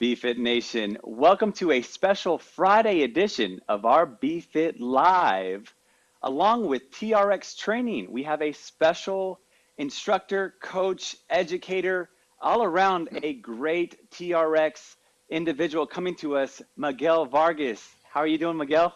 BFit Nation, welcome to a special Friday edition of our BFit Live. Along with TRX Training, we have a special instructor, coach, educator, all around a great TRX individual coming to us, Miguel Vargas. How are you doing, Miguel?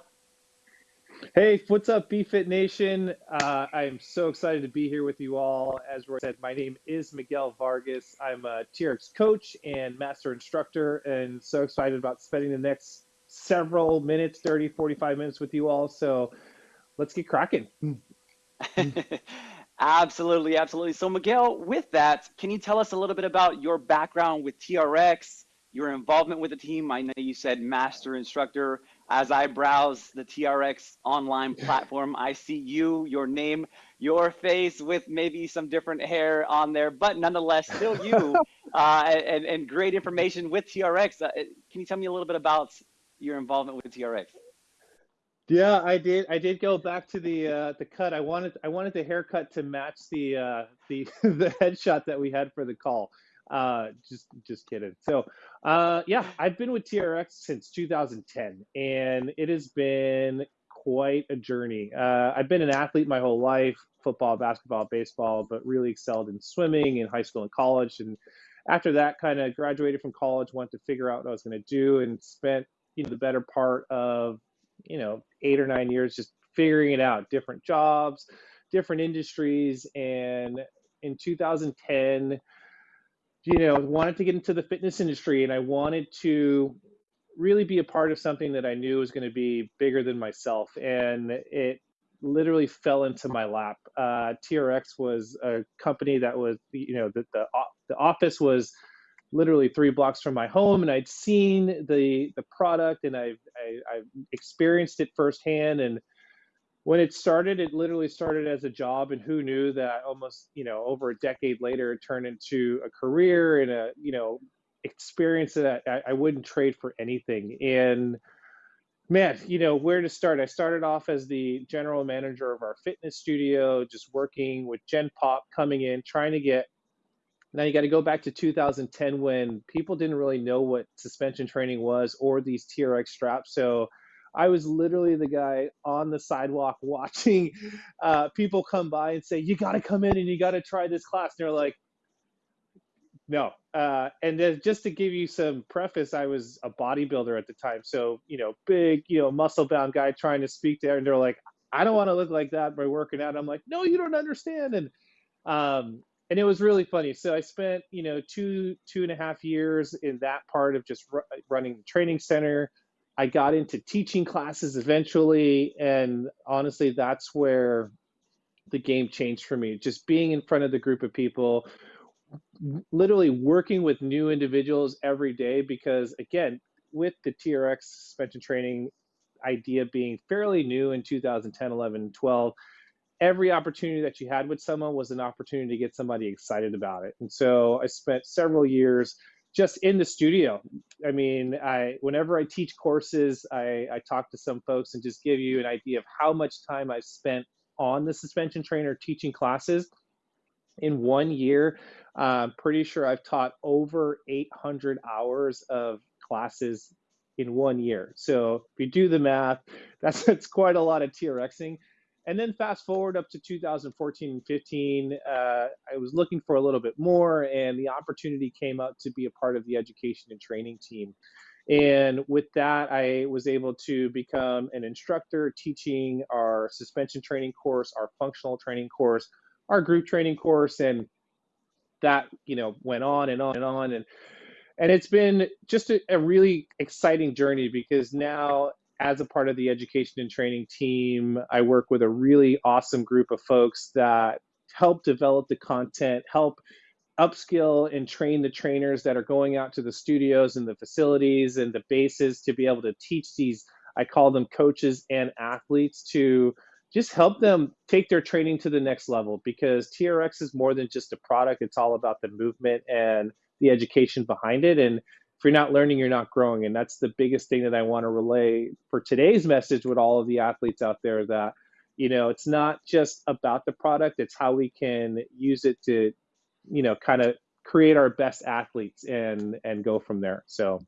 Hey, what's up, BFit Nation? Uh, I am so excited to be here with you all. As Roy said, my name is Miguel Vargas. I'm a TRX coach and master instructor, and so excited about spending the next several minutes 30, 45 minutes with you all. So let's get cracking. absolutely, absolutely. So, Miguel, with that, can you tell us a little bit about your background with TRX, your involvement with the team? I know you said master instructor as I browse the TRX online platform, I see you, your name, your face with maybe some different hair on there, but nonetheless, still you, uh, and, and great information with TRX. Uh, can you tell me a little bit about your involvement with TRX? Yeah, I did. I did go back to the uh, the cut. I wanted I wanted the haircut to match the uh, the the headshot that we had for the call. Uh, just just kidding. So uh, yeah, I've been with TRX since 2010, and it has been quite a journey. Uh, I've been an athlete my whole life, football, basketball, baseball, but really excelled in swimming in high school and college. And after that, kind of graduated from college, went to figure out what I was going to do, and spent you know the better part of you know eight or nine years just figuring it out, different jobs, different industries, and in 2010 you know, wanted to get into the fitness industry and I wanted to really be a part of something that I knew was going to be bigger than myself. And it literally fell into my lap. Uh, TRX was a company that was, you know, the, the, the office was literally three blocks from my home and I'd seen the, the product and I've, I, I've experienced it firsthand. And when it started, it literally started as a job, and who knew that almost you know over a decade later it turned into a career and a you know experience that I, I wouldn't trade for anything. And man, you know where to start. I started off as the general manager of our fitness studio, just working with Gen Pop, coming in, trying to get. Now you got to go back to 2010 when people didn't really know what suspension training was or these TRX straps. So I was literally the guy on the sidewalk watching uh, people come by and say, "You got to come in and you got to try this class." And they're like, "No." Uh, and then just to give you some preface, I was a bodybuilder at the time, so you know, big, you know, muscle-bound guy trying to speak there, and they're like, "I don't want to look like that by working out." I'm like, "No, you don't understand." And um, and it was really funny. So I spent, you know, two two and a half years in that part of just running the training center I got into teaching classes eventually, and honestly, that's where the game changed for me. Just being in front of the group of people, literally working with new individuals every day. Because again, with the TRX suspension training idea being fairly new in 2010, 11, 12, every opportunity that you had with someone was an opportunity to get somebody excited about it. And so I spent several years just in the studio. I mean, I whenever I teach courses, I, I talk to some folks and just give you an idea of how much time I've spent on the suspension trainer teaching classes. In one year, I'm pretty sure I've taught over 800 hours of classes in one year. So if you do the math, that's that's quite a lot of TRXing. And then fast forward up to 2014 and 15, uh, I was looking for a little bit more, and the opportunity came up to be a part of the education and training team. And with that, I was able to become an instructor teaching our suspension training course, our functional training course, our group training course, and that you know went on and on and on and and it's been just a, a really exciting journey because now as a part of the education and training team, I work with a really awesome group of folks that help develop the content, help upskill and train the trainers that are going out to the studios and the facilities and the bases to be able to teach these, I call them coaches and athletes to just help them take their training to the next level because TRX is more than just a product. It's all about the movement and the education behind it. And if you're not learning, you're not growing. And that's the biggest thing that I want to relay for today's message with all of the athletes out there that, you know, it's not just about the product, it's how we can use it to, you know, kind of create our best athletes and and go from there. So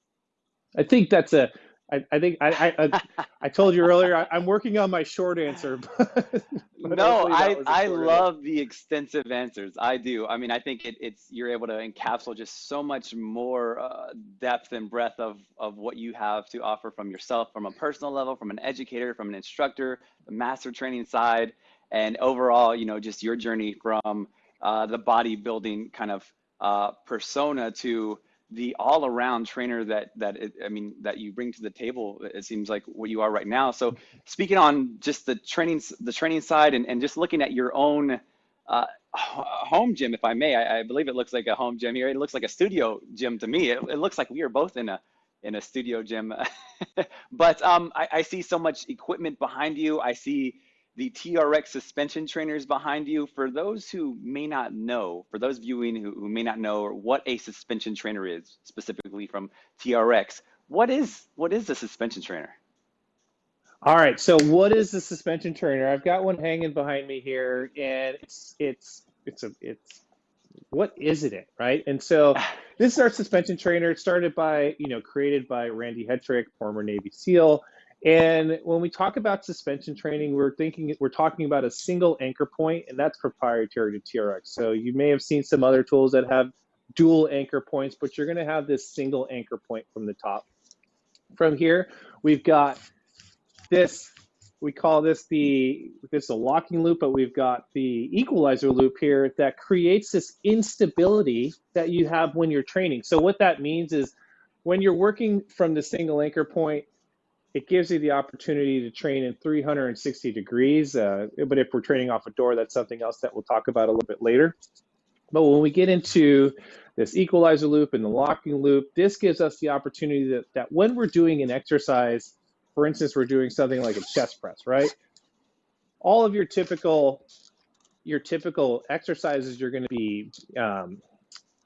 I think that's a. I, I think I, I I told you earlier I, am working on my short answer. But, but no, I I love answer. the extensive answers. I do. I mean, I think it, it's you're able to encapsulate just so much more uh, depth and breadth of of what you have to offer from yourself, from a personal level, from an educator, from an instructor, the master training side, and overall, you know, just your journey from uh, the bodybuilding kind of uh, persona to the all-around trainer that that it, I mean that you bring to the table. It seems like what you are right now. So speaking on just the training the training side and, and just looking at your own uh, home gym, if I may, I, I, believe it looks like a home gym here. It looks like a studio gym to me. It, it looks like we are both in a in a studio gym. but um, I, I see so much equipment behind you. I see the TRX suspension trainers behind you. For those who may not know, for those viewing who, who may not know what a suspension trainer is, specifically from TRX, what is what is a suspension trainer? All right, so what is the suspension trainer? I've got one hanging behind me here, and it's it's it's a it's what is it, it right? And so this is our suspension trainer. It started by you know created by Randy Hetrick, former Navy SEAL. And when we talk about suspension training, we're thinking we're talking about a single anchor point, and that's proprietary to TRX. So you may have seen some other tools that have dual anchor points, but you're going to have this single anchor point from the top. From here, we've got this. We call this the this is a locking loop, but we've got the equalizer loop here that creates this instability that you have when you're training. So what that means is when you're working from the single anchor point, it gives you the opportunity to train in 360 degrees. Uh, but if we're training off a door, that's something else that we'll talk about a little bit later. But when we get into this equalizer loop and the locking loop, this gives us the opportunity that, that when we're doing an exercise, for instance, we're doing something like a chest press, right? All of your typical your typical exercises you're going to be um,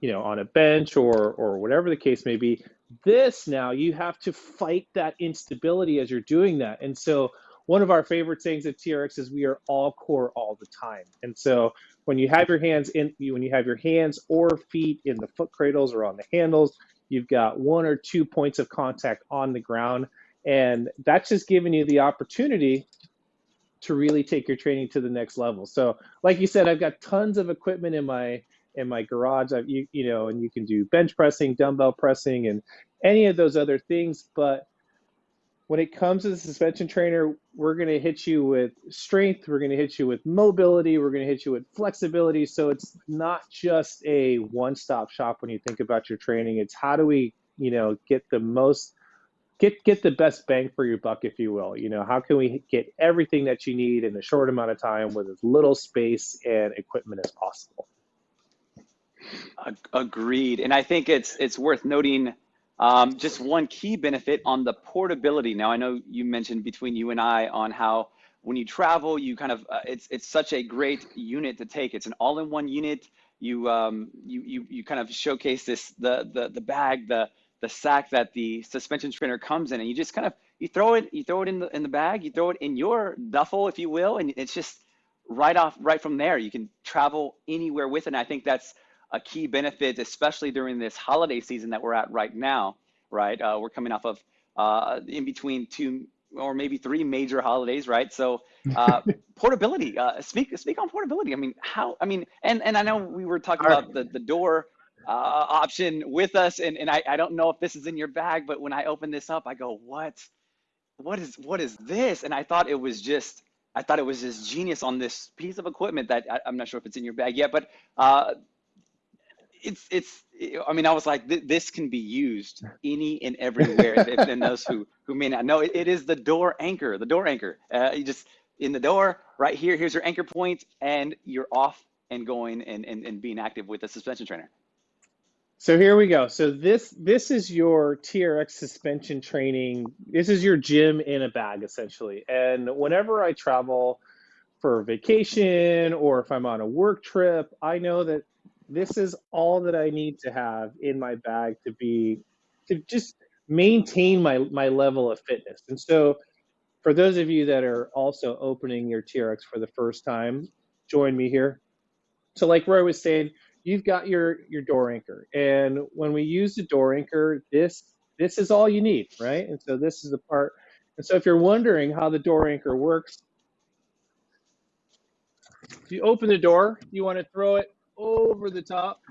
you know on a bench or or whatever the case may be this now, you have to fight that instability as you're doing that. And so one of our favorite things at TRX is we are all core all the time. And so when you have your hands in, when you have your hands or feet in the foot cradles or on the handles, you've got one or two points of contact on the ground. And that's just giving you the opportunity to really take your training to the next level. So like you said, I've got tons of equipment in my in my garage. I've, you, you know, and you can do bench pressing, dumbbell pressing, and any of those other things. But when it comes to the suspension trainer, we're going to hit you with strength, we're going to hit you with mobility, we're going to hit you with flexibility. So it's not just a one-stop shop when you think about your training. It's how do we, you know, get the most get get the best bang for your buck if you will you know how can we get everything that you need in a short amount of time with as little space and equipment as possible Agreed, and I think it's it's worth noting um, just one key benefit on the portability. Now, I know you mentioned between you and I on how when you travel, you kind of uh, it's it's such a great unit to take. It's an all-in-one unit. You um you you you kind of showcase this the the the bag the the sack that the suspension trainer comes in, and you just kind of you throw it you throw it in the in the bag, you throw it in your duffel, if you will, and it's just right off right from there. You can travel anywhere with it. And I think that's a key benefit, especially during this holiday season that we're at right now, right? Uh, we're coming off of uh, in between two or maybe three major holidays, right? So uh, portability. Uh, speak speak on portability. I mean, how? I mean, and and I know we were talking about the the door uh, option with us, and and I I don't know if this is in your bag, but when I open this up, I go, what? What is what is this? And I thought it was just. I thought it was just genius on this piece of equipment that I, am not sure if it's in your bag yet, but uh, it's it's i mean i was like this can be used any and everywhere and those who who may not know. It, it is the door anchor the door anchor. Uh, you just in the door right here here's your anchor point and you're off and going and, and, and being active with the suspension trainer. So here we go. So this this is your trx suspension training. This is your gym in a bag essentially. And whenever i travel for vacation or if i'm on a work trip i know that this is all that I need to have in my bag to be to just maintain my my level of fitness. And so for those of you that are also opening your TRX for the first time, join me here. So like Roy was saying, you've got your your door anchor. And when we use the door anchor, this this is all you need, right? And so this is the part. And so if you're wondering how the door anchor works, if you open the door, you want to throw it over the top.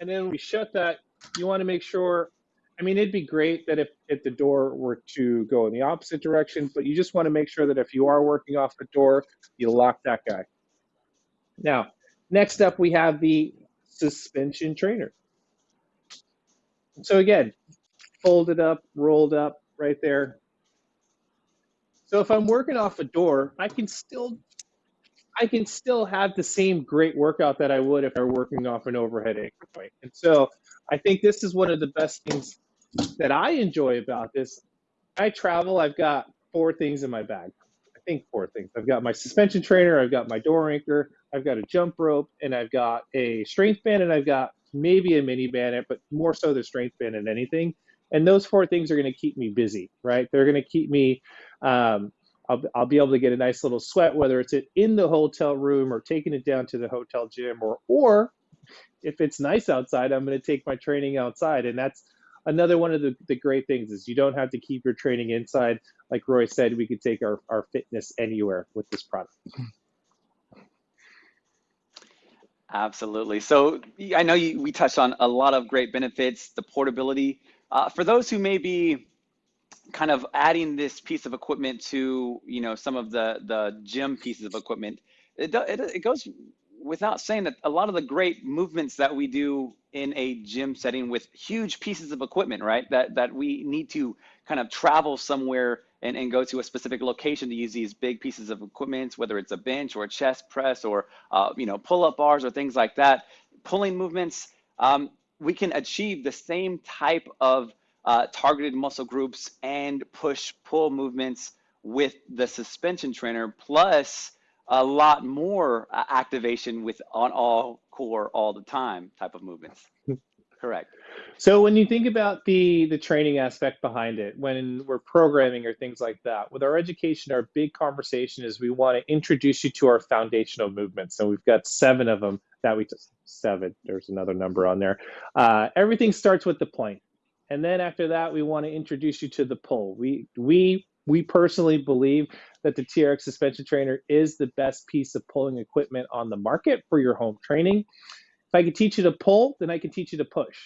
And then we shut that, you want to make sure, I mean, it'd be great that if, if the door were to go in the opposite direction, but you just want to make sure that if you are working off the door, you lock that guy. Now, next up, we have the suspension trainer. So again, folded up, rolled up right there. So if I'm working off a door, I can still I can still have the same great workout that I would if I were working off an overhead anchor point. And so I think this is one of the best things that I enjoy about this. I travel, I've got four things in my bag. I think four things. I've got my suspension trainer, I've got my door anchor, I've got a jump rope, and I've got a strength band, and I've got maybe a mini band, but more so the strength band than anything. And those four things are going to keep me busy, right? They're going to keep me. Um, I'll, I'll be able to get a nice little sweat, whether it's in the hotel room or taking it down to the hotel gym, or or if it's nice outside, I'm going to take my training outside, and that's another one of the, the great things is you don't have to keep your training inside. Like Roy said, we could take our, our fitness anywhere with this product. Absolutely. So I know you, we touched on a lot of great benefits, the portability. Uh, for those who may be kind of adding this piece of equipment to, you know, some of the the gym pieces of equipment, it, it, it goes without saying that a lot of the great movements that we do in a gym setting with huge pieces of equipment, right? That that we need to kind of travel somewhere and, and go to a specific location to use these big pieces of equipment, whether it's a bench or a chest press or uh, you know pull-up bars or things like that, pulling movements. Um, we can achieve the same type of uh, targeted muscle groups and push-pull movements with the suspension trainer, plus a lot more uh, activation with on all core all the time type of movements. Correct. So when you think about the the training aspect behind it, when we're programming or things like that, with our education, our big conversation is we want to introduce you to our foundational movements. So we've got seven of them that we just seven. There's another number on there. Uh, everything starts with the plank, and then after that, we want to introduce you to the pull. We we we personally believe that the TRX suspension trainer is the best piece of pulling equipment on the market for your home training. If I can teach you to pull, then I can teach you to push.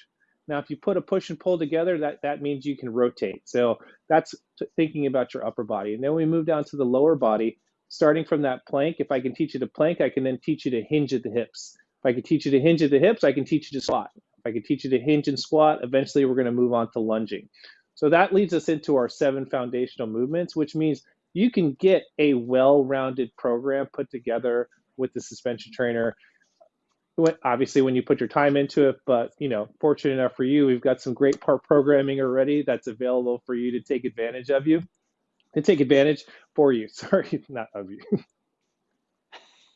Now, if you put a push and pull together, that, that means you can rotate. So that's thinking about your upper body. And then we move down to the lower body, starting from that plank. If I can teach you to plank, I can then teach you to hinge at the hips. If I can teach you to hinge at the hips, I can teach you to squat. If I can teach you to hinge and squat, eventually we're going to move on to lunging. So that leads us into our seven foundational movements, which means you can get a well-rounded program put together with the suspension trainer. Obviously, when you put your time into it, but you know, fortunate enough for you, we've got some great part programming already that's available for you to take advantage of you, to take advantage for you. Sorry, not of you.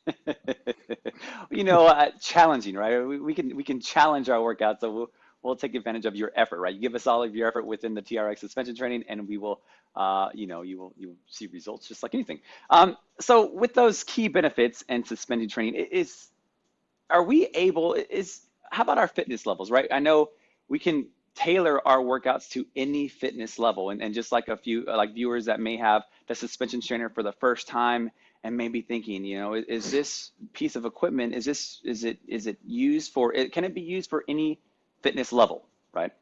you know, uh, challenging, right? We, we, can we can challenge our workouts, so we'll we'll take advantage of your effort, right? You give us all of your effort within the TRX suspension training, and we will, uh, you know, you will you will see results just like anything. Um, so with those key benefits and suspending training, is are we able? Is how about our fitness levels, right? I know we can tailor our workouts to any fitness level, and, and just like a few like viewers that may have the suspension trainer for the first time and maybe thinking, you know, is, is this piece of equipment is this is it is it used for? It, can it be used for any fitness level, right?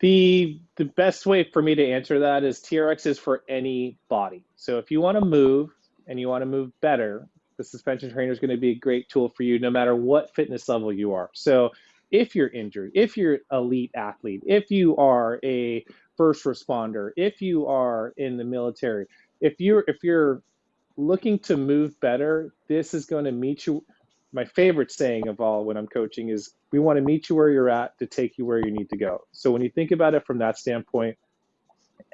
The the best way for me to answer that is TRX is for any body. So if you want to move and you want to move better, the suspension trainer is going to be a great tool for you no matter what fitness level you are. So if you're injured, if you're elite athlete, if you are a first responder, if you are in the military, if you're if you're looking to move better, this is going to meet you my favorite saying of all when I'm coaching is we want to meet you where you're at to take you where you need to go. So when you think about it from that standpoint,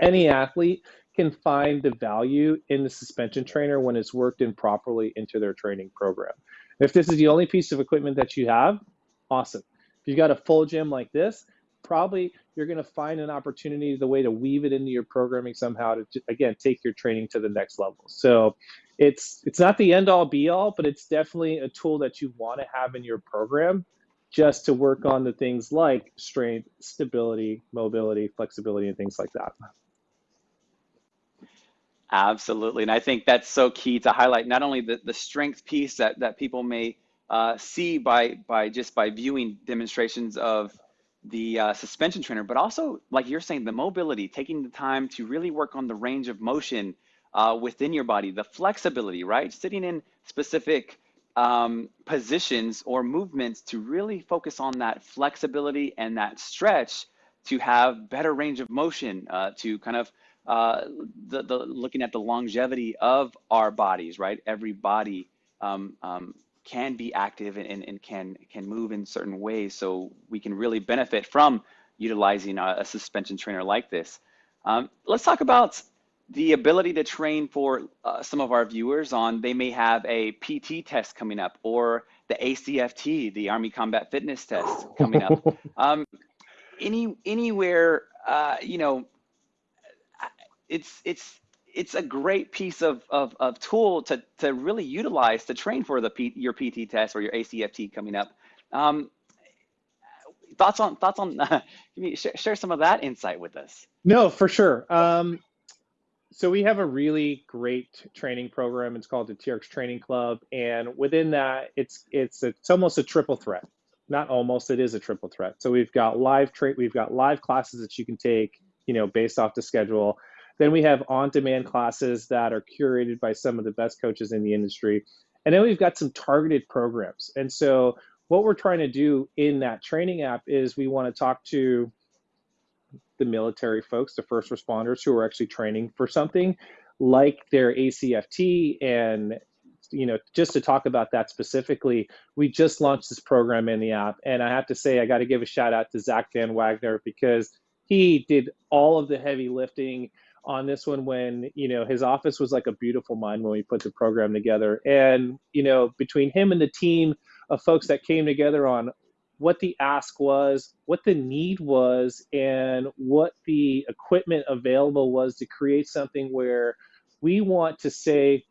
any athlete can find the value in the suspension trainer when it's worked in properly into their training program. If this is the only piece of equipment that you have, awesome. If you've got a full gym like this, probably you're going to find an opportunity, the way to weave it into your programming somehow to, again, take your training to the next level. So it's it's not the end all be all, but it's definitely a tool that you want to have in your program just to work on the things like strength, stability, mobility, flexibility, and things like that. Absolutely. And I think that's so key to highlight not only the, the strength piece that, that people may uh, see by, by just by viewing demonstrations of the uh, suspension trainer, but also, like you're saying, the mobility, taking the time to really work on the range of motion uh, within your body, the flexibility, right? Sitting in specific um, positions or movements to really focus on that flexibility and that stretch to have better range of motion, uh, to kind of uh, the, the looking at the longevity of our bodies, right? Every body um, um, can be active and, and can can move in certain ways, so we can really benefit from utilizing a, a suspension trainer like this. Um, let's talk about the ability to train for uh, some of our viewers on they may have a PT test coming up or the ACFT, the Army Combat Fitness Test coming up. um, any anywhere, uh, you know, it's it's it's a great piece of, of, of tool to, to really utilize to train for the P, your PT test or your ACFT coming up. Um, thoughts on thoughts on uh, share, share some of that insight with us. No, for sure. Um, so we have a really great training program. It's called the TRX Training Club, and within that, it's it's a, it's almost a triple threat. Not almost, it is a triple threat. So we've got live tra- we've got live classes that you can take, you know, based off the schedule. Then we have on-demand classes that are curated by some of the best coaches in the industry, and then we've got some targeted programs. And so what we're trying to do in that training app is we want to talk to the military folks, the first responders who are actually training for something like their ACFT and you know just to talk about that specifically we just launched this program in the app and i have to say i got to give a shout out to zach van wagner because he did all of the heavy lifting on this one when you know his office was like a beautiful mind when we put the program together and you know between him and the team of folks that came together on what the ask was, what the need was, and what the equipment available was to create something where we want to say,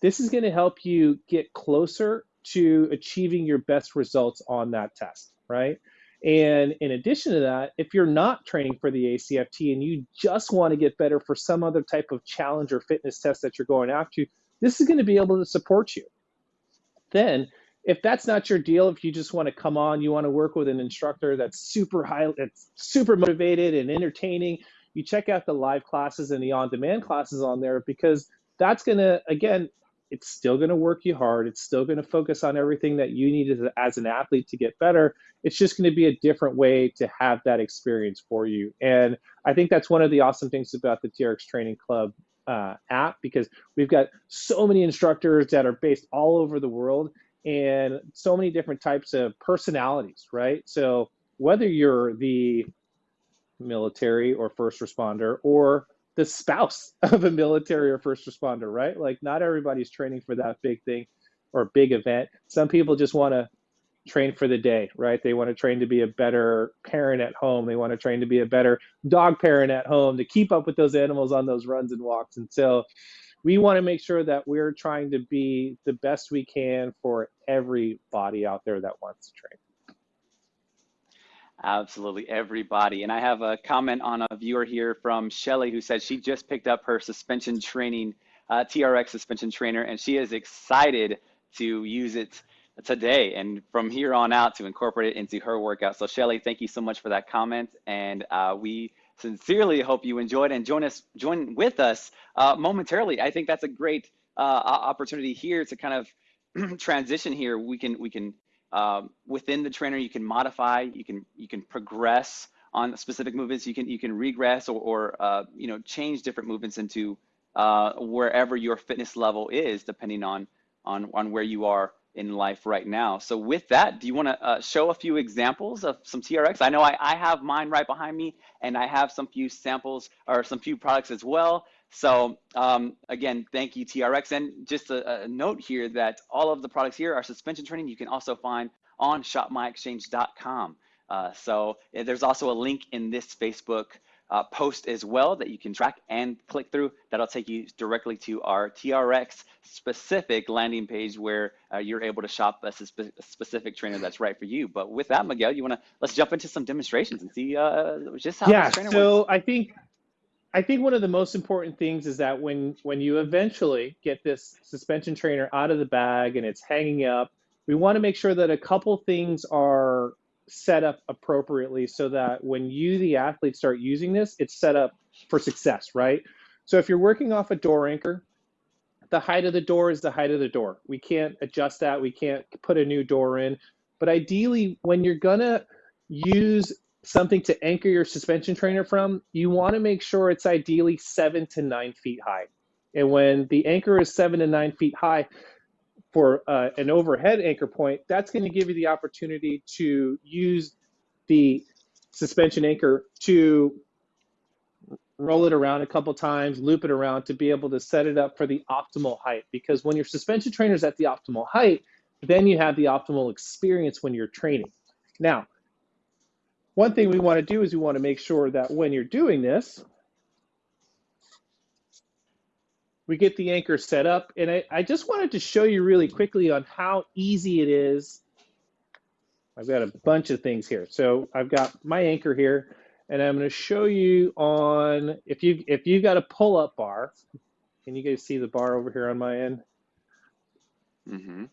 this is going to help you get closer to achieving your best results on that test, right? And in addition to that, if you're not training for the ACFT and you just want to get better for some other type of challenge or fitness test that you're going after, this is going to be able to support you. Then if that's not your deal, if you just want to come on, you want to work with an instructor that's super high, that's super motivated and entertaining, you check out the live classes and the on-demand classes on there because that's going to, again, it's still going to work you hard. It's still going to focus on everything that you need as, as an athlete to get better. It's just going to be a different way to have that experience for you. And I think that's one of the awesome things about the TRX Training Club uh, app because we've got so many instructors that are based all over the world and so many different types of personalities, right? So whether you're the military or first responder or the spouse of a military or first responder, right? Like not everybody's training for that big thing or big event. Some people just want to train for the day, right? They want to train to be a better parent at home. They want to train to be a better dog parent at home to keep up with those animals on those runs and walks. And so we want to make sure that we're trying to be the best we can for everybody out there that wants to train. Absolutely, everybody. And I have a comment on a viewer here from Shelly who said she just picked up her suspension training, uh, TRX suspension trainer, and she is excited to use it today and from here on out to incorporate it into her workout. So Shelly, thank you so much for that comment. And uh, we sincerely hope you enjoyed and join us, join with us uh, momentarily. I think that's a great uh, opportunity here to kind of transition here. We can we can um, within the trainer you can modify, you can you can progress on specific movements. You can you can regress or, or uh, you know change different movements into uh, wherever your fitness level is, depending on on on where you are in life right now. So with that, do you want to uh, show a few examples of some TRX? I know I, I have mine right behind me and I have some few samples or some few products as well. So um, again, thank you TRX. And just a, a, note here that all of the products here are suspension training. You can also find on shopmyexchange.com. Uh, so there's also a link in this Facebook uh, post as well that you can track and click through. That'll take you directly to our TRX specific landing page where uh, you're able to shop a, spe a, specific trainer that's right for you. But with that, Miguel, you want to let's jump into some demonstrations and see uh, just how yeah, this trainer so works. I think I think one of the most important things is that when when you eventually get this suspension trainer out of the bag and it's hanging up, we want to make sure that a couple things are set up appropriately so that when you, the athlete, start using this, it's set up for success, right? So if you're working off a door anchor, the height of the door is the height of the door. We can't adjust that. We can't put a new door in. But ideally, when you're gonna use something to anchor your suspension trainer from, you want to make sure it's ideally seven to nine feet high. And when the anchor is seven to nine feet high, for uh, an overhead anchor point, that's going to give you the opportunity to use the suspension anchor to roll it around a couple times, loop it around to be able to set it up for the optimal height. Because when your suspension trainer is at the optimal height, then you have the optimal experience when you're training. Now, one thing we want to do is we want to make sure that when you're doing this, we get the anchor set up. And I, I just wanted to show you really quickly on how easy it is. I've got a bunch of things here. So I've got my anchor here, and I'm going to show you on if you if you've got a pull-up bar. Can you guys see the bar over here on my end? Mm-hmm.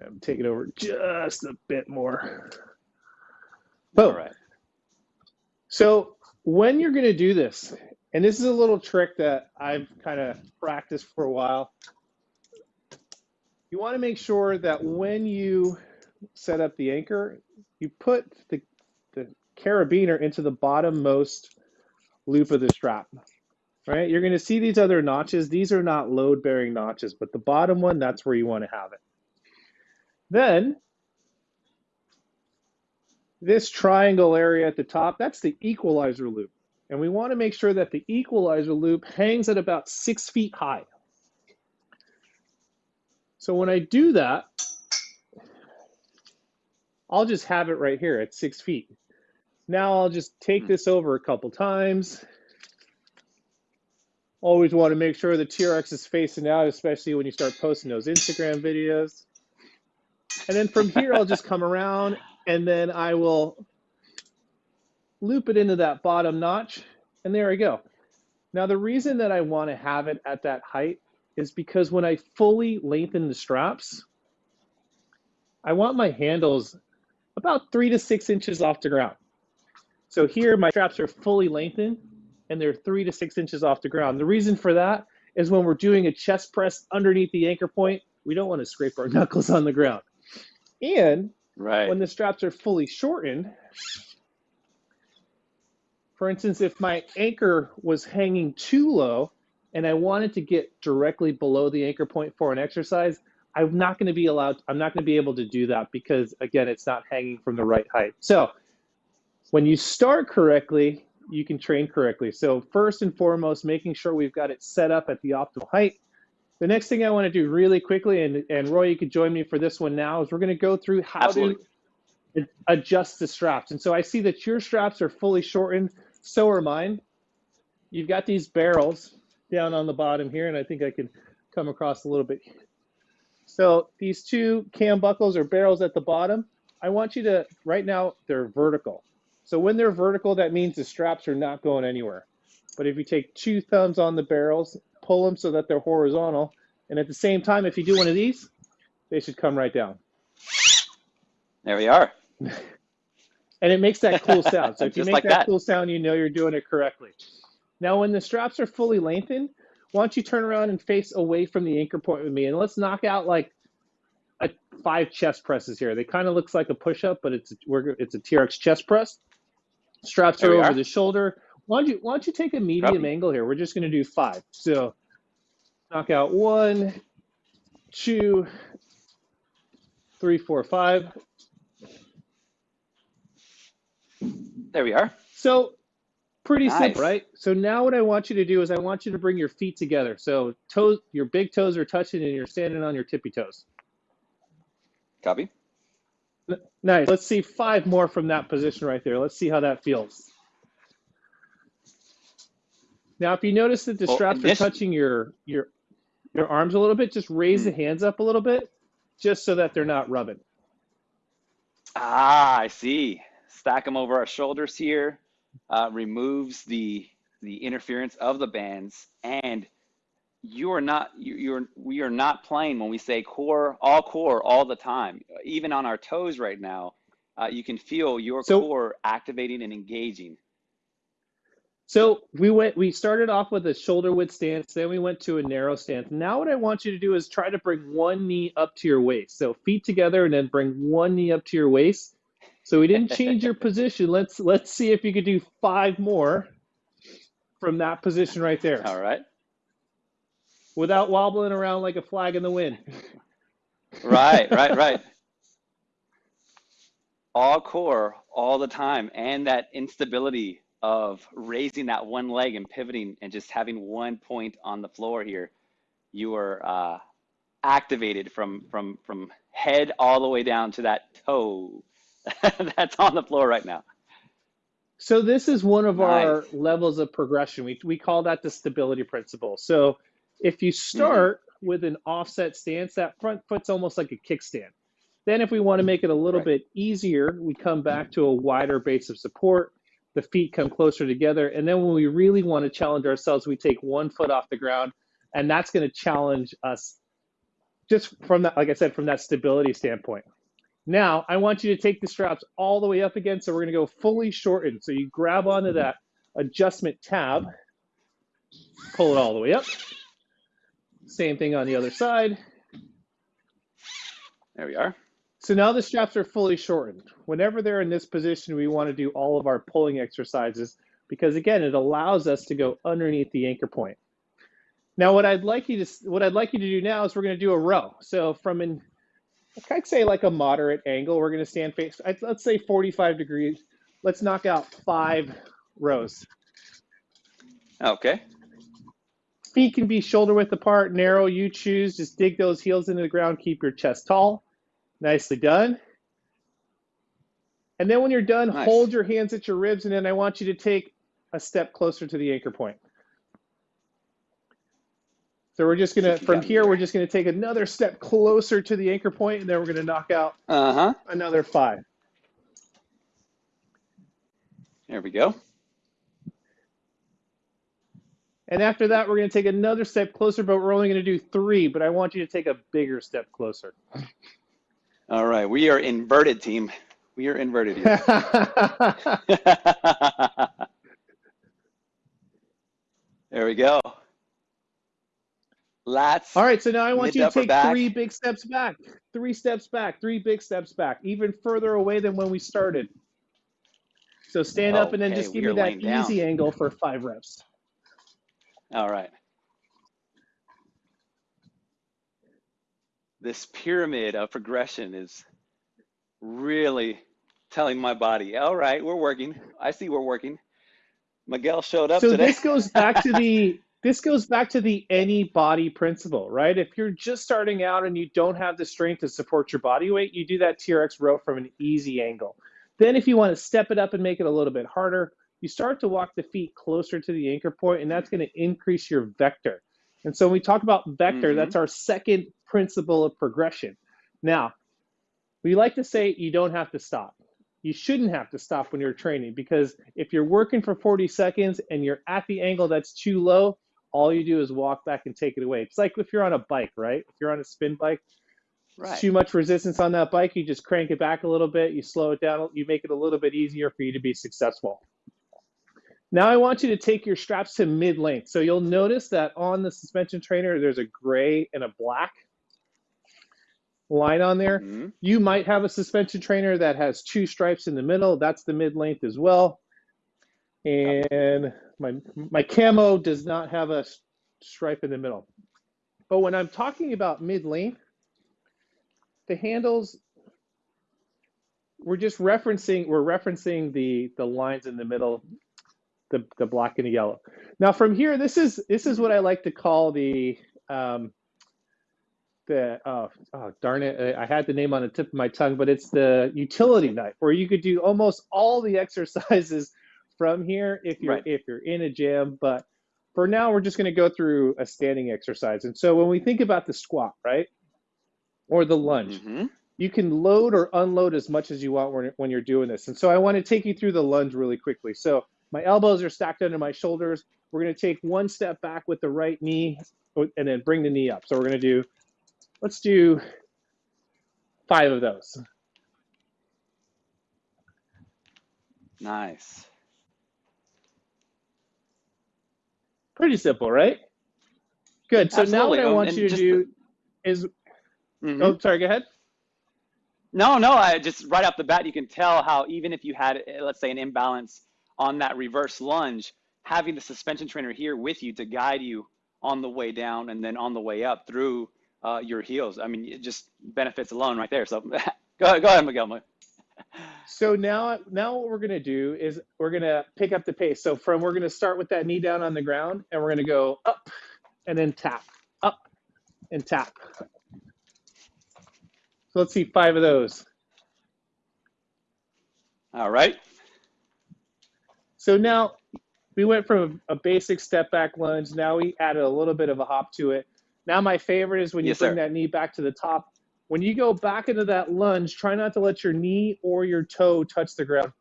I'm taking over just a bit more. Boom. All right. So when you're going to do this, and this is a little trick that I've kind of practiced for a while. You want to make sure that when you set up the anchor, you put the, the carabiner into the bottommost loop of the strap. Right? You're going to see these other notches. These are not load bearing notches, but the bottom one, that's where you want to have it. Then this triangle area at the top, that's the equalizer loop. And we want to make sure that the equalizer loop hangs at about six feet high. So when I do that, I'll just have it right here at six feet. Now I'll just take this over a couple times. Always want to make sure the TRX is facing out, especially when you start posting those Instagram videos. And then from here, I'll just come around and then I will loop it into that bottom notch, and there I go. Now the reason that I want to have it at that height is because when I fully lengthen the straps, I want my handles about three to six inches off the ground. So here my straps are fully lengthened and they're three to six inches off the ground. The reason for that is when we're doing a chest press underneath the anchor point, we don't want to scrape our knuckles on the ground. And right. when the straps are fully shortened, for instance, if my anchor was hanging too low and I wanted to get directly below the anchor point for an exercise, I'm not going to be allowed, I'm not going to be able to do that because, again, it's not hanging from the right height. So when you start correctly, you can train correctly. So first and foremost, making sure we've got it set up at the optimal height. The next thing I want to do really quickly, and, and Roy, you could join me for this one now, is we're going to go through how Absolutely. to adjust the straps. And so I see that your straps are fully shortened. So are mine. You've got these barrels down on the bottom here, and I think I can come across a little bit. So these two cam buckles or barrels at the bottom, I want you to, right now, they're vertical. So when they're vertical, that means the straps are not going anywhere. But if you take two thumbs on the barrels, pull them so that they're horizontal, and at the same time, if you do one of these, they should come right down. There we are. and it makes that cool sound. So if you make like that, that. cool sound, you know you're doing it correctly. Now, when the straps are fully lengthened, why don't you turn around and face away from the anchor point with me, and let's knock out like a five chest presses here. They kind of looks like a push-up, but it's a, we're, it's a TRX chest press. Straps are over are. the shoulder. Why don't you why don't you take a medium Copy. angle here? We're just going to do five. So knock out one, two, three, four, five. There we are. So pretty Nice. simple, right? So now what I want you to do is I want you to bring your feet together. So toes, your big toes are touching and you're standing on your tippy toes. Copy. N- Nice. Let's see five more from that position right there. Let's see how that feels. Now, if you notice that the Well, straps are touching your your your arms a little bit, just raise the hands up a little bit, just so that they're not rubbing. Ah, I see. Stack them over our shoulders here, uh, removes the the interference of the bands, and you are not you, you're we are not playing when we say core all core all the time. Even on our toes right now, uh, you can feel your So- core activating and engaging. So we went we started off with a shoulder width stance, then we went to a narrow stance. Now what I want you to do is try to bring one knee up to your waist. So feet together and then bring one knee up to your waist. So we didn't change your position. Let's let's see if you could do five more from that position right there All right. without wobbling around like a flag in the wind. Right, right, right. All core all the time, and that instability of raising that one leg and pivoting and just having one point on the floor here. You are uh, activated from from from head all the way down to that toe that's on the floor right now. So this is one of our levels of progression. We we call that the stability principle. So if you start with an offset stance, that front foot's almost like a kickstand. Then if we want to make it a little Right. bit easier, we come back to a wider base of support. The feet come closer together, and then when we really want to challenge ourselves, we take one foot off the ground, and that's going to challenge us just from that, like I said, from that stability standpoint. Now, I want you to take the straps all the way up again. So we're going to go fully shortened. So you grab onto that adjustment tab, pull it all the way up. Same thing on the other side. There we are. So now the straps are fully shortened. Whenever they're in this position, we want to do all of our pulling exercises because again, it allows us to go underneath the anchor point. Now, what I'd like you to what I'd like you to do now is we're going to do a row. So from an I'd say like a moderate angle, we're going to stand face. Let's say 45 degrees. Let's knock out five rows. Okay. Feet can be shoulder width apart, narrow. You choose. Just dig those heels into the ground. Keep your chest tall. Nicely done. And then when you're done, Nice. hold your hands at your ribs, and then I want you to take a step closer to the anchor point. So we're just gonna, from here, we're just gonna take another step closer to the anchor point, and then we're gonna knock out Uh huh. another five. There we go. And after that, we're gonna take another step closer, but we're only gonna do three, but I want you to take a bigger step closer. All right. We are inverted, team. We are inverted here. there we go. Lats. All right, so now I want you to take back. three big steps back, three steps back, three big steps back, even further away than when we started. So stand up and then just give me that down. easy angle for five reps. All right. This pyramid of progression is really telling my body, all right, we're working. I see we're working. Miguel showed up So today. this goes back to the this goes back to the any body principle, right? If you're just starting out and you don't have the strength to support your body weight, you do that TRX row from an easy angle. Then if you want to step it up and make it a little bit harder, you start to walk the feet closer to the anchor point and that's going to increase your vector. And so when we talk about vector, Mhm. that's our second principle of progression. Now, we like to say you don't have to stop. You shouldn't have to stop when you're training because if you're working for 40 seconds and you're at the angle that's too low, all you do is walk back and take it away. It's like if you're on a bike, right? If you're on a spin bike, right. too much resistance on that bike, you just crank it back a little bit, you slow it down, you make it a little bit easier for you to be successful. Now I want you to take your straps to mid length. So you'll notice that on the suspension trainer, there's a gray and a black line on there. Mhm. You might have a suspension trainer that has two stripes in the middle. That's the mid length as well. And my my camo does not have a stripe in the middle. But when I'm talking about mid length, the handles we're just referencing we're referencing the the lines in the middle, the the black and the yellow. Now from here, this is this is what I like to call the um, the oh, oh darn it I had the name on the tip of my tongue but it's the utility knife where you could do almost all the exercises from here if you're Right. if you're in a gym but for now, we're just going to go through a standing exercise. And so when we think about the squat, right, or the lunge, Mm-hmm. you can load or unload as much as you want when, when you're doing this. And so I want to take you through the lunge really quickly. So my elbows are stacked under my shoulders. We're going to take one step back with the right knee and then bring the knee up. So we're going to do, let's do five of those. Nice. Pretty simple, right? Good. So now what I Um, want and you to do is, Mhm. oh, sorry, go ahead. No, no, I just right off the bat, you can tell how even if you had, eh, let's say, an imbalance on that reverse lunge, having the suspension trainer here with you to guide you on the way down and then on the way up through uh, your heels. I mean, it just benefits alone right there. So go ahead, go ahead, Miguel. So now, now what we're gonna do is we're gonna pick up the pace. So from we're gonna start with that knee down on the ground, and we're gonna go up, and then tap, up, and tap. So let's see five of those. All right. So now we went from a basic step back lunge. Now we added a little bit of a hop to it. Now my favorite is when you Yes, bring sir. that knee back to the top. When you go back into that lunge, try not to let your knee or your toe touch the ground,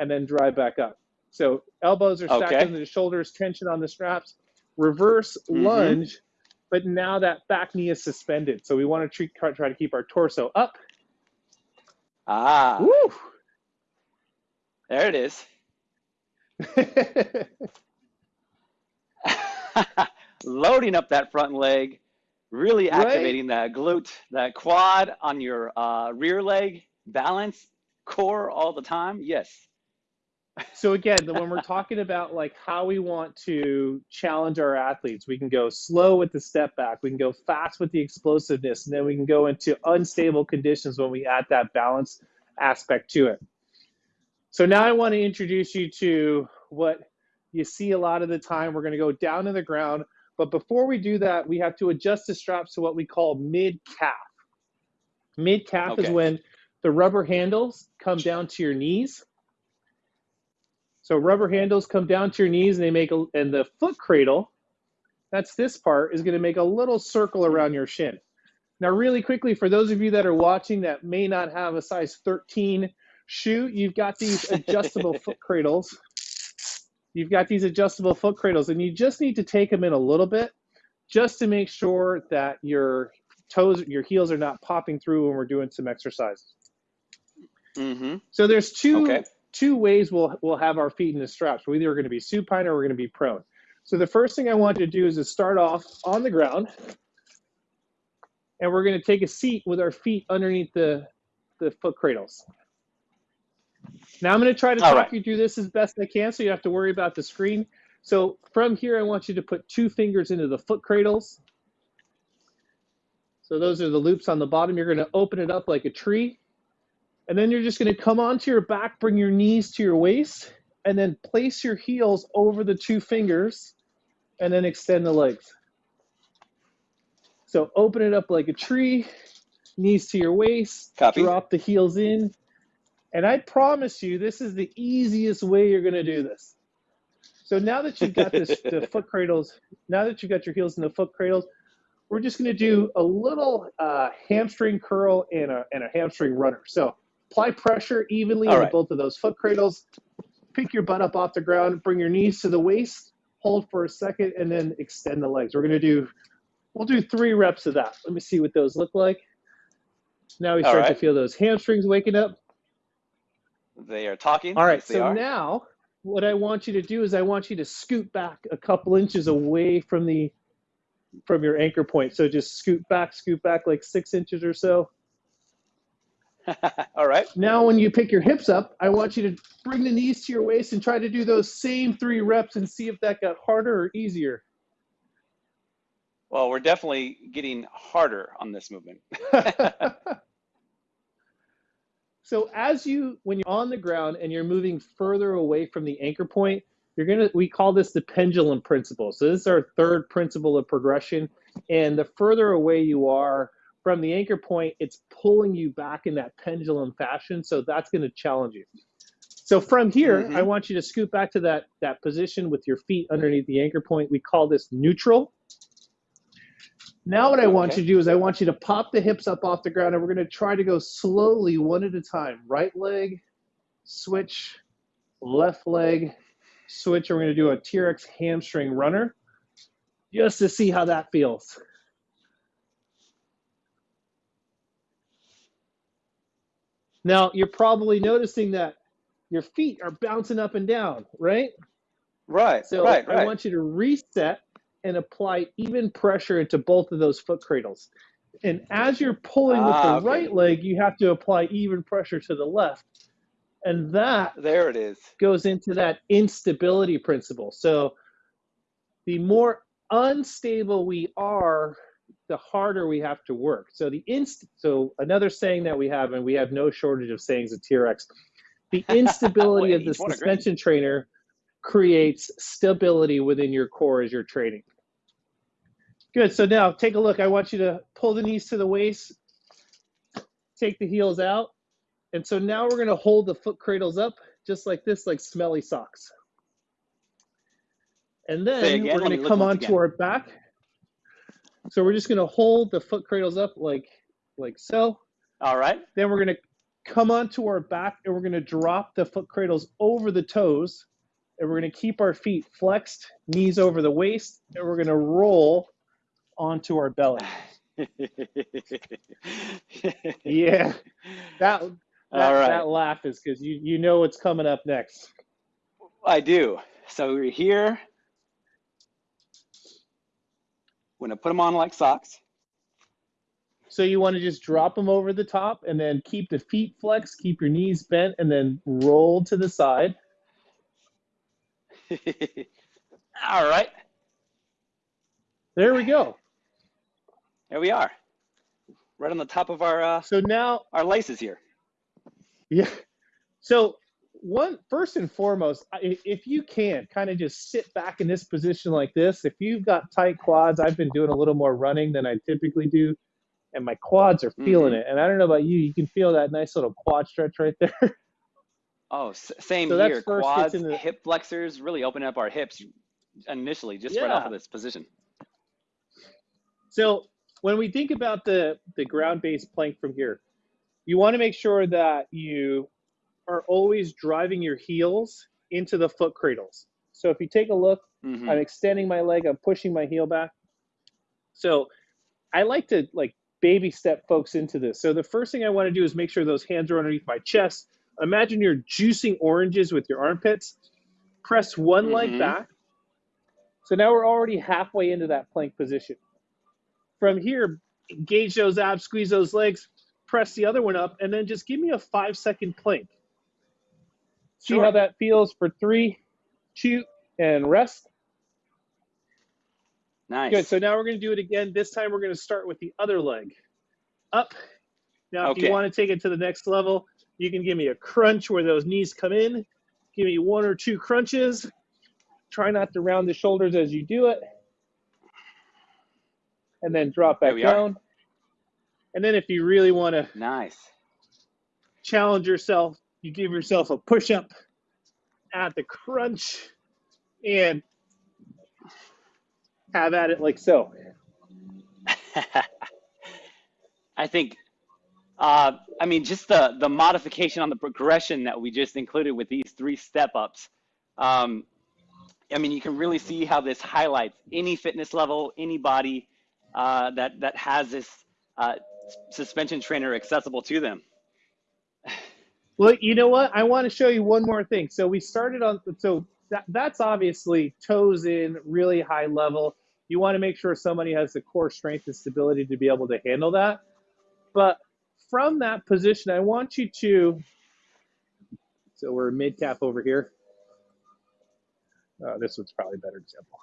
and then drive back up. So elbows are stacked Okay. under the shoulders, tension on the straps. Reverse Mhm. lunge, but now that back knee is suspended. So we want to try, try to keep our torso up. Ah, Woo! there it is. Loading up that front leg, really Right? activating that glute, that quad on your uh, rear leg, balance, core all the time. Yes. So again, when we're talking about like how we want to challenge our athletes, we can go slow with the step back, we can go fast with the explosiveness, and then we can go into unstable conditions when we add that balance aspect to it. So now I want to introduce you to what you see a lot of the time. We're going to go down to the ground, but before we do that, we have to adjust the straps to what we call mid calf. Mid calf is when the rubber handles come down to your knees. So rubber handles come down to your knees and they make a, and the foot cradle, that's this part, is going to make a little circle around your shin. Now, really quickly, for those of you that are watching that may not have a size 13 shoe, you've got these adjustable foot cradles. You've got these adjustable foot cradles, and you just need to take them in a little bit just to make sure that your toes, your heels are not popping through when we're doing some exercises. Mm-hmm. So there's two Okay. two ways we'll we'll have our feet in the straps. We're either going to be supine or we're going to be prone. So the first thing I want you to do is to start off on the ground, and we're going to take a seat with our feet underneath the the foot cradles. Now I'm going to try to All talk right. you through this as best I can, so you don't have to worry about the screen. So from here, I want you to put two fingers into the foot cradles. So those are the loops on the bottom. You're going to open it up like a tree. And then you're just going to come onto your back, bring your knees to your waist, and then place your heels over the two fingers, and then extend the legs. So open it up like a tree, knees to your waist, Copy. drop the heels in. And I promise you, this is the easiest way you're going to do this. So now that you've got this, the foot cradles, now that you've got your heels in the foot cradles, we're just going to do a little uh, hamstring curl and a, and a hamstring runner. So apply pressure evenly All on right. both of those foot cradles. Pick your butt up off the ground, bring your knees to the waist, hold for a second, and then extend the legs. We're going to do, we'll do three reps of that. Let me see what those look like. Now we start to feel those hamstrings waking up. They are talking. All right, Yes, so are. now what I want you to do is I want you to scoot back a couple inches away from the from your anchor point. So just scoot back, scoot back like six inches or so. All right. Now when you pick your hips up, I want you to bring the knees to your waist and try to do those same three reps and see if that got harder or easier. Well, we're definitely getting harder on this movement. So as you, when you're on the ground and you're moving further away from the anchor point, you're gonna, we call this the pendulum principle. So this is our third principle of progression. And the further away you are from the anchor point, it's pulling you back in that pendulum fashion. So that's gonna challenge you. So from here, Mm-hmm. I want you to scoot back to that, that position with your feet underneath the anchor point. We call this neutral. Now what I want Okay. you to do is I want you to pop the hips up off the ground and we're going to try to go slowly one at a time. Right leg, switch, left leg, switch. And we're going to do a T-Rex hamstring runner just to see how that feels. Now you're probably noticing that your feet are bouncing up and down, right? Right. So right. I want you to reset and apply even pressure into both of those foot cradles. And as you're pulling with Ah, the okay. right leg, you have to apply even pressure to the left. And that there it is. goes into that instability principle. So the more unstable we are, the harder we have to work. So the inst so another saying that we have, and we have no shortage of sayings at TRX, the instability of the Wait, what great- suspension trainer creates stability within your core as you're training. Good. So now take a look. I want you to pull the knees to the waist, take the heels out. And so now we're going to hold the foot cradles up just like this, like smelly socks. And then again, we're gonna come onto again. our back. So we're just going to hold the foot cradles up like like so. All right. Then we're going to come onto our back and we're going to drop the foot cradles over the toes. And we're going to keep our feet flexed, knees over the waist, and we're going to roll onto our belly. Yeah, that that, right. that laugh is because you you know what's coming up next. I do. So we're here. We're gonna put them on like socks. So you want to just drop them over the top and then keep the feet flexed, keep your knees bent, and then roll to the side. All right. There we go. There we are. Right on the top of our uh, So now, our laces here. yeah. So one first and foremost, if you can, kind of just sit back in this position like this. If you've got tight quads, I've been doing a little more running than I typically do, and my quads are feeling Mhm. it. And I don't know about you, you can feel that nice little quad stretch right there. Oh, same So here. first Quads, hip flexors, really open up our hips initially, just right off of this position. So when we think about the, the ground-based plank from here, you want to make sure that you are always driving your heels into the foot cradles. So if you take a look, Mhm. I'm extending my leg, I'm pushing my heel back. So I like to like baby step folks into this. So the first thing I want to do is make sure those hands are underneath my chest. Imagine you're juicing oranges with your armpits. Press one leg Mhm. back. So now we're already halfway into that plank position. From here, engage those abs, squeeze those legs, press the other one up, and then just give me a five second plank. See Sure. how that feels for three, two, and rest. Nice. Good. So now we're going to do it again. This time we're going to start with the other leg. Up. Now, if Okay. you want to take it to the next level, you can give me a crunch where those knees come in. Give me one or two crunches. Try not to round the shoulders as you do it. And then drop back we are. down. And then if you really want to nice. challenge yourself, you give yourself a push up at the crunch and have at it like so. I think, uh, I mean, just the the modification on the progression that we just included with these three step ups. Um, I mean, you can really see how this highlights any fitness level, any body uh, that that has this uh, suspension trainer accessible to them. Well, you know what? I want to show you one more thing. So we started on so that that's obviously toes in, really high level. You want to make sure somebody has the core strength and stability to be able to handle that. But from that position, I want you to so we're mid calf over here. Uh, this one's probably a better example.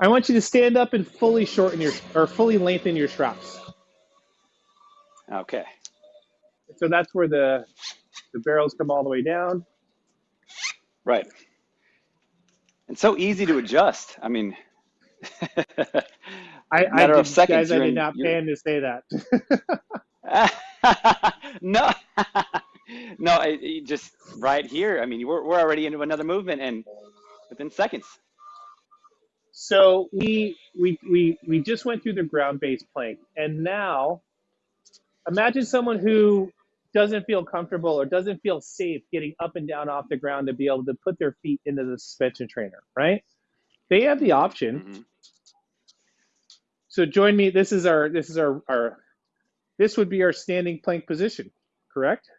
I want you to stand up and fully shorten your or fully lengthen your straps. Okay. So that's where the the barrels come all the way down. Right. And so easy to adjust. I mean, I, Matter I of did, seconds, guys, I did not plan to say that. no, no, it, it just right here. I mean, we're, we're already into another movement and within seconds. So we we we we just went through the ground-based plank, and now imagine someone who doesn't feel comfortable or doesn't feel safe getting up and down off the ground to be able to put their feet into the suspension trainer, right? They have the option. Mm-hmm. So join me. This is our this is our our this would be our standing plank position, correct?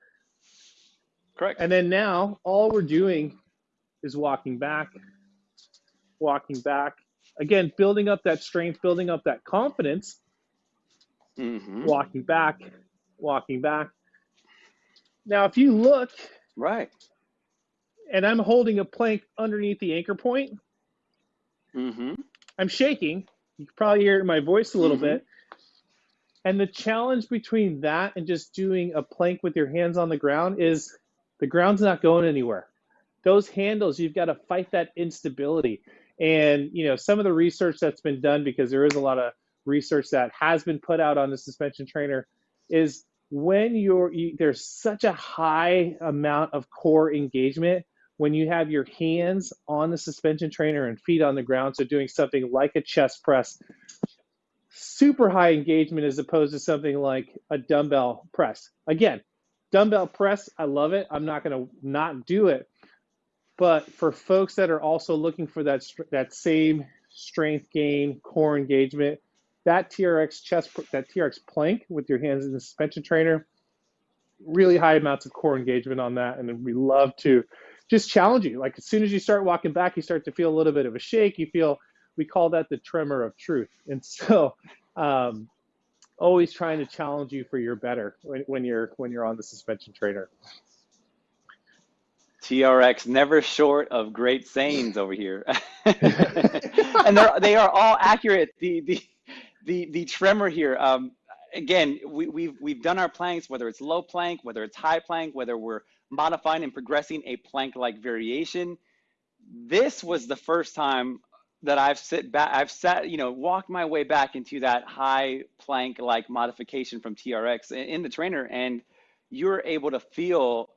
Correct. And then now all we're doing is walking back, walking back. Again, building up that strength, building up that confidence. Mm-hmm. Walking back, walking back. Now, if you look, right, and I'm holding a plank underneath the anchor point, mm-hmm. I'm shaking. You can probably hear my voice a little mm-hmm. bit. And the challenge between that and just doing a plank with your hands on the ground is the ground's not going anywhere. Those handles, you've got to fight that instability. And you know, some of the research that's been done, because there is a lot of research that has been put out on the suspension trainer, is when you're you, there's such a high amount of core engagement when you have your hands on the suspension trainer and feet on the ground. So doing something like a chest press, super high engagement as opposed to something like a dumbbell press. Again, dumbbell press, I love it. I'm not going to not do it. But for folks that are also looking for that that same strength gain, core engagement, that TRX chest, that TRX plank with your hands in the suspension trainer, really high amounts of core engagement on that, and we love to just challenge you. Like as soon as you start walking back, you start to feel a little bit of a shake. You feel we call that the tremor of truth, and so um, always trying to challenge you for your better when, when you're when you're on the suspension trainer. TRX never short of great sayings over here, and they're they are all accurate. The the the the tremor here. Um, again, we, we've we've done our planks, whether it's low plank, whether it's high plank, whether we're modifying and progressing a plank-like variation. This was the first time that I've sit back, I've sat, you know, walked my way back into that high plank like modification from TRX in the trainer, and you're able to feel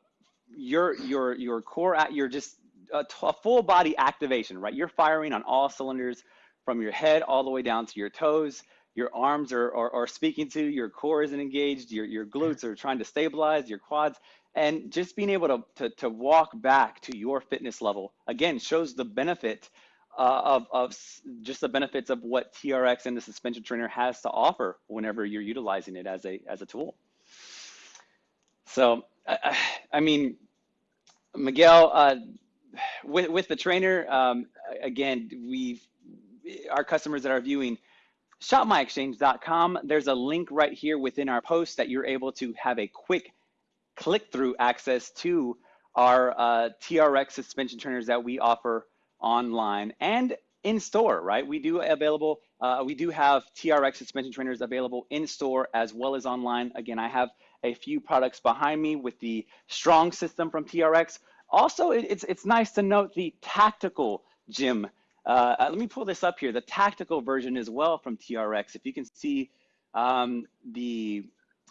your your your core, you're just a, a full body activation, right? You're firing on all cylinders from your head all the way down to your toes. Your arms are, are, are speaking to, your core isn't engaged, your, your glutes are trying to stabilize, your quads, and just being able to, to, to walk back to your fitness level, again, shows the benefit uh, of, of just the benefits of what TRX and the suspension trainer has to offer whenever you're utilizing it as a, as a tool. So, I, I mean, Miguel, uh, with, with the trainer, um, again, we've, our customers that are viewing, shopmyexchange.com, there's a link right here within our post that you're able to have a quick click through access to our uh, TRX suspension trainers that we offer online and in store, right? We do available, uh, we do have TRX suspension trainers available in store as well as online. Again, I have a few products behind me with the strong system from TRX. Also, it's, it's nice to note the tactical gym. Uh, let me pull this up here, the tactical version as well from TRX. If you can see um, the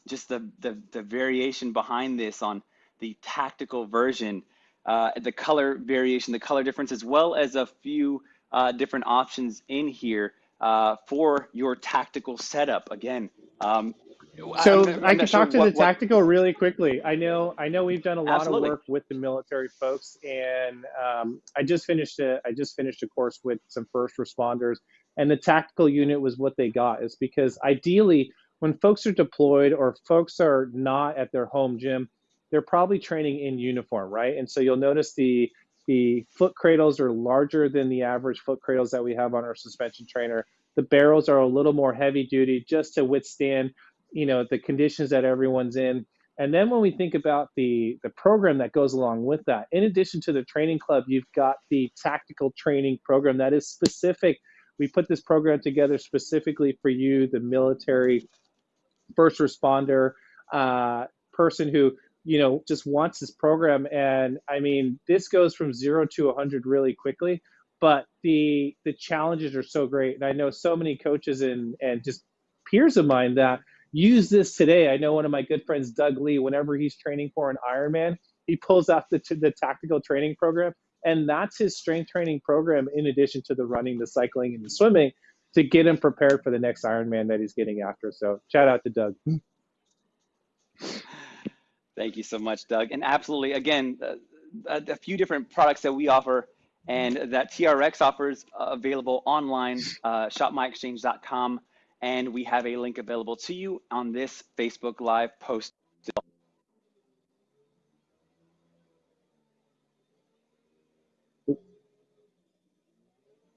just the, the, the variation behind this on the tactical version uh, the color variation, the color difference, as well as a few uh, different options in here uh, for your tactical setup. Again, um, so I'm, I'm i can sure talk to what, the tactical what... really quickly. I know I know we've done a lot Absolutely. of work with the military folks, and um, I just finished a I just finished a course with some first responders, and the tactical unit was what they got. Is because ideally when folks are deployed or folks are not at their home gym, they're probably training in uniform, right? And so you'll notice the the foot cradles are larger than the average foot cradles that we have on our suspension trainer. The barrels are a little more heavy duty just to withstand, you know, the conditions that everyone's in. And then when we think about the the program that goes along with that, in addition to the training club, you've got the tactical training program that is specific. We put this program together specifically for you, the military, first responder, uh, person who you know, just wants this program. And I mean, this goes from zero to 100 really quickly, but the the challenges are so great. And I know so many coaches and and just peers of mine that use this today. I know one of my good friends, Doug Lee, whenever he's training for an Ironman, he pulls out the, the tactical training program, and that's his strength training program in addition to the running, the cycling, and the swimming to get him prepared for the next Ironman that he's getting after. So shout out to Doug. Thank you so much, Doug. And absolutely, again, uh, a, a, few different products that we offer and that TRX offers uh, available online, uh, shopmyexchange.com. And we have a link available to you on this Facebook Live post.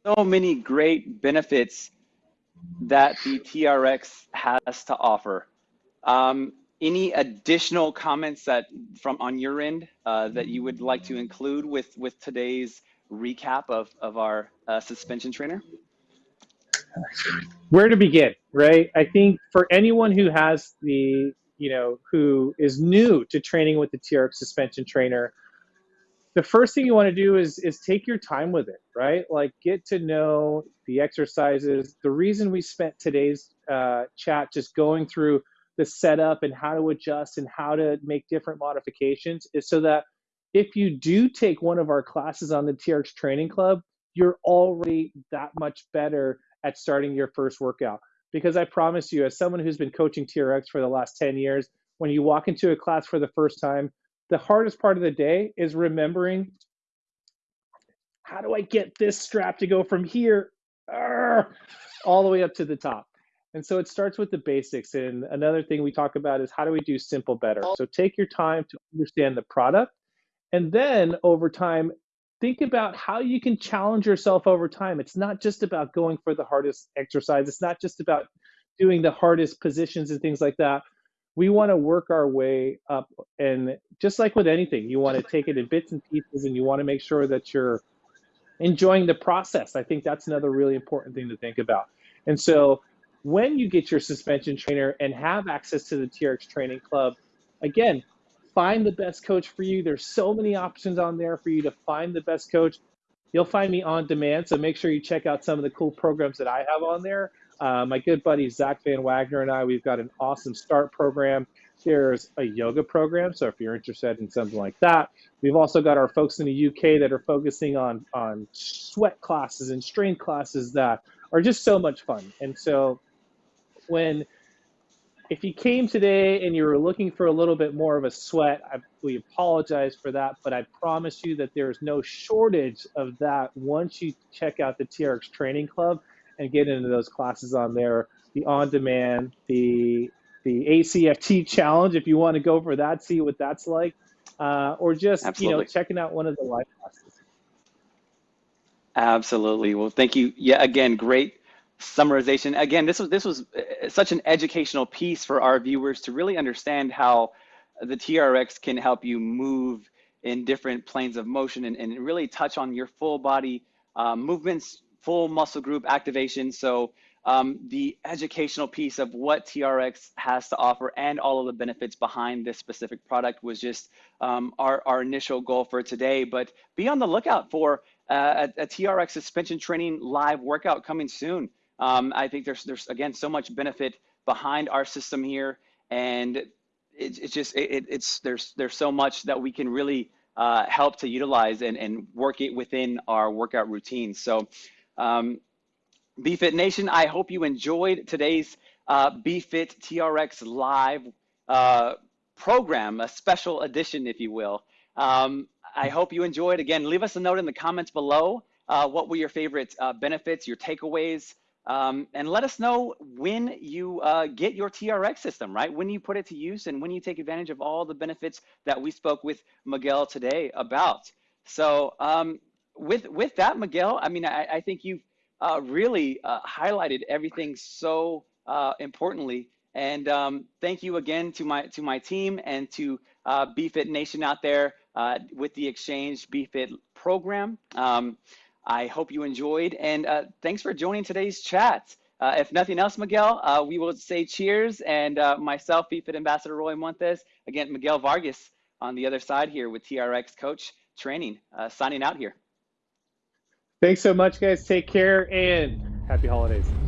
So many great benefits that the TRX has to offer. Um, any additional comments that from on your end uh, that you would like to include with with today's recap of of our uh, suspension trainer? Where to begin, right? I think for anyone who has the you know who is new to training with the TRX suspension trainer, the first thing you want to do is is take your time with it, right? Like get to know the exercises. The reason we spent today's uh, chat just going through the setup and how to adjust and how to make different modifications is so that if you do take one of our classes on the TRX Training Club, you're already that much better at starting your first workout. Because I promise you, as someone who's been coaching TRX for the last 10 years, when you walk into a class for the first time, the hardest part of the day is remembering how do I get this strap to go from here all the way up to the top. And so it starts with the basics. And another thing we talk about is how do we do simple better? So take your time to understand the product. And then over time, think about how you can challenge yourself over time. It's not just about going for the hardest exercise, it's not just about doing the hardest positions and things like that. We want to work our way up. And just like with anything, you want to take it in bits and pieces and you want to make sure that you're enjoying the process. I think that's another really important thing to think about. And so when you get your suspension trainer and have access to the TRX training club, again, find the best coach for you. There's so many options on there for you to find the best coach. You'll find me on demand, so make sure you check out some of the cool programs that I have on there. Uh, my good buddy Zach Van Wagner and I, we've got an awesome start program. There's a yoga program, so if you're interested in something like that, we've also got our folks in the UK that are focusing on on sweat classes and strength classes that are just so much fun. And so when if you came today and you were looking for a little bit more of a sweat, I, we apologize for that, but I promise you that there's no shortage of that once you check out the TRX Training Club and get into those classes on there, the on-demand, the the ACFT challenge, if you want to go for that, see what that's like, uh, or just Absolutely. you know checking out one of the live classes. Absolutely. Well, thank you. Yeah, again, great summarization. Again, this was this was uh, such an educational piece for our viewers to really understand how the TRX can help you move in different planes of motion and, and really touch on your full body um, movements, full muscle group activation. So um, the educational piece of what TRX has to offer and all of the benefits behind this specific product was just um, our, our initial goal for today. But be on the lookout for uh, a, a TRX suspension training live workout coming soon. Um, I think there's there's again so much benefit behind our system here, and it, it's just it, it's there's there's so much that we can really uh, help to utilize and, and work it within our workout routines. So, um, BFit Nation, I hope you enjoyed today's uh, BFit TRX live uh, program, a special edition, if you will. Um, I hope you enjoyed. Again, leave us a note in the comments below. Uh, what were your favorite uh, benefits, your takeaways? Um, and let us know when you uh, get your TRX system, right? When you put it to use and when you take advantage of all the benefits that we spoke with Miguel today about. So um, with with that, Miguel, I mean, I, I think you've uh, really uh, highlighted everything so uh, importantly. And um, thank you again to my to my team and to uh, BFit Nation out there uh, with the Exchange BFit program. Um, I hope you enjoyed, and uh, thanks for joining today's chat. Uh, if nothing else, Miguel, we will say cheers, and myself, BFit Ambassador Roy Montes, again, Miguel Vargas on the other side here with TRX Coach Training, signing out here. Thanks so much, guys. Take care, and happy holidays.